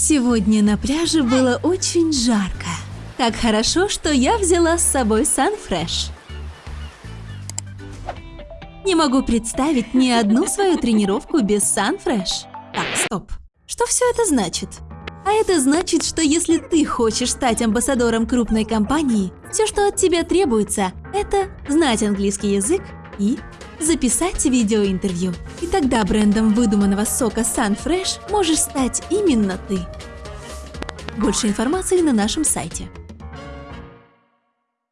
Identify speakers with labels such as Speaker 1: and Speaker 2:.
Speaker 1: Сегодня на пляже было очень жарко. Как хорошо, что я взяла с собой Sunfresh. Не могу представить ни одну свою тренировку без Sunfresh. Так, стоп. Что все это значит? А это значит, что если ты хочешь стать амбассадором крупной компании, все, что от тебя требуется, это знать английский язык и записать видеоинтервью. И тогда брендом выдуманного сока Sunfresh можешь стать именно ты. Больше информации на нашем сайте.